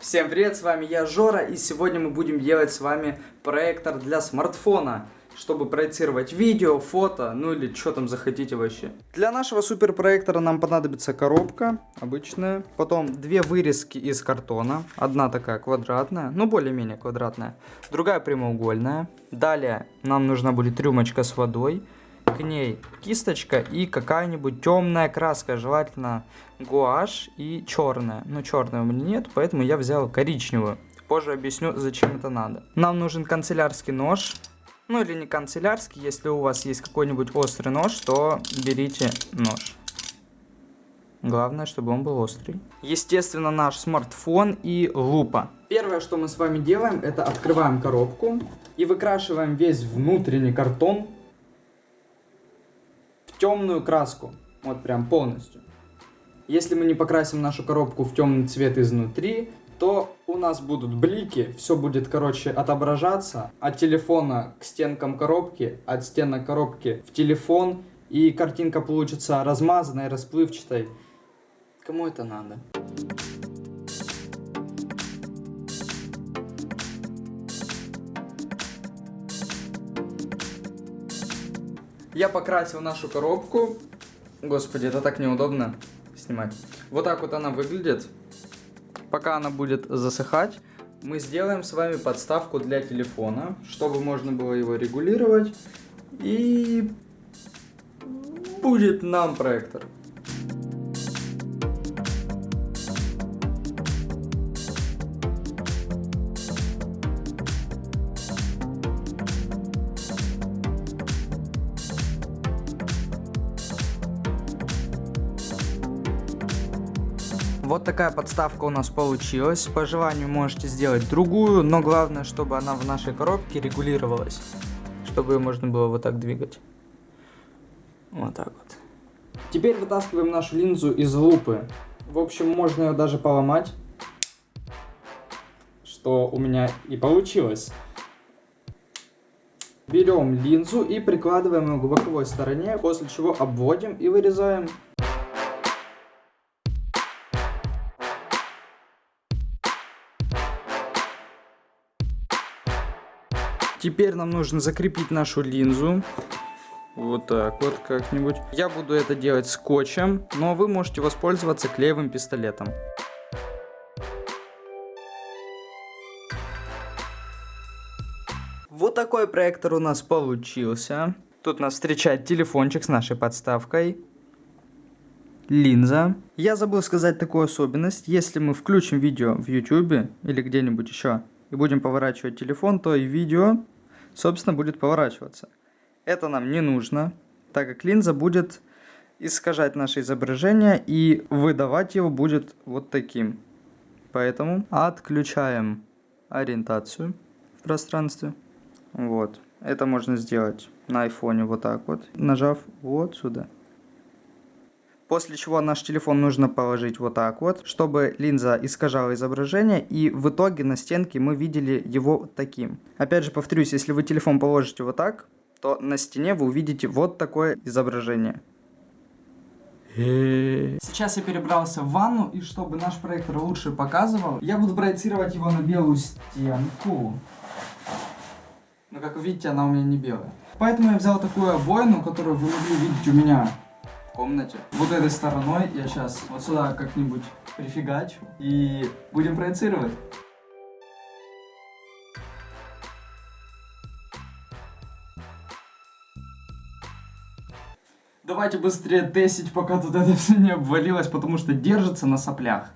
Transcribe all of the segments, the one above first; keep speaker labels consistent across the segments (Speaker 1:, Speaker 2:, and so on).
Speaker 1: Всем привет, с вами я Жора, и сегодня мы будем делать с вами проектор для смартфона, чтобы проецировать видео, фото, ну или что там захотите вообще. Для нашего суперпроектора нам понадобится коробка обычная, потом две вырезки из картона, одна такая квадратная, ну более-менее квадратная, другая прямоугольная. Далее нам нужна будет рюмочка с водой, к ней кисточка и какая-нибудь темная краска, желательно гуашь и черная. Но черная у меня нет, поэтому я взял коричневую. Позже объясню, зачем это надо. Нам нужен канцелярский нож. Ну или не канцелярский, если у вас есть какой-нибудь острый нож, то берите нож. Главное, чтобы он был острый. Естественно, наш смартфон и лупа. Первое, что мы с вами делаем, это открываем коробку и выкрашиваем весь внутренний картон темную краску. Вот прям полностью. Если мы не покрасим нашу коробку в темный цвет изнутри, то у нас будут блики, все будет, короче, отображаться от телефона к стенкам коробки, от стенок коробки в телефон, и картинка получится размазанной, расплывчатой. Кому это надо? Я покрасил нашу коробку. Господи, это так неудобно снимать. Вот так вот она выглядит. Пока она будет засыхать, мы сделаем с вами подставку для телефона, чтобы можно было его регулировать. И будет нам проектор. Вот такая подставка у нас получилась. По желанию можете сделать другую, но главное, чтобы она в нашей коробке регулировалась. Чтобы ее можно было вот так двигать. Вот так вот. Теперь вытаскиваем нашу линзу из лупы. В общем, можно ее даже поломать. Что у меня и получилось. Берем линзу и прикладываем ее к боковой стороне, после чего обводим и вырезаем. Теперь нам нужно закрепить нашу линзу. Вот так вот как-нибудь. Я буду это делать скотчем, но вы можете воспользоваться клеевым пистолетом. Вот такой проектор у нас получился. Тут нас встречает телефончик с нашей подставкой. Линза. Я забыл сказать такую особенность. Если мы включим видео в YouTube или где-нибудь еще и будем поворачивать телефон, то и видео собственно, будет поворачиваться. Это нам не нужно, так как линза будет искажать наше изображение и выдавать его будет вот таким. Поэтому отключаем ориентацию в пространстве. Вот. Это можно сделать на айфоне вот так вот, нажав вот сюда. После чего наш телефон нужно положить вот так вот, чтобы линза искажала изображение, и в итоге на стенке мы видели его таким. Опять же повторюсь, если вы телефон положите вот так, то на стене вы увидите вот такое изображение. Сейчас я перебрался в ванну, и чтобы наш проектор лучше показывал, я буду проецировать его на белую стенку. Но как вы видите, она у меня не белая. Поэтому я взял такую обоину, которую вы могли видеть у меня комнате. Вот этой стороной я сейчас вот сюда как-нибудь прифигачу и будем проецировать. Давайте быстрее тестить, пока тут это все не обвалилось, потому что держится на соплях.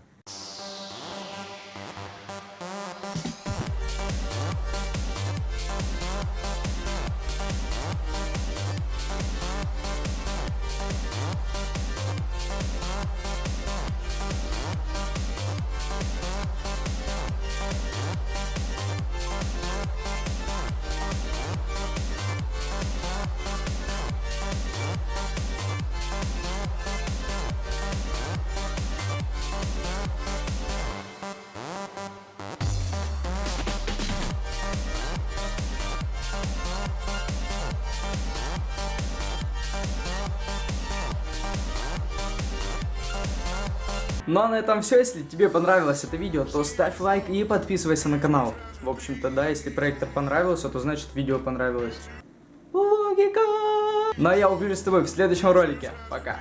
Speaker 1: Ну а на этом все. Если тебе понравилось это видео, то ставь лайк и подписывайся на канал. В общем-то, да, если проектор понравился, то значит видео понравилось. Логика! Ну а я увижусь с тобой в следующем ролике. Пока.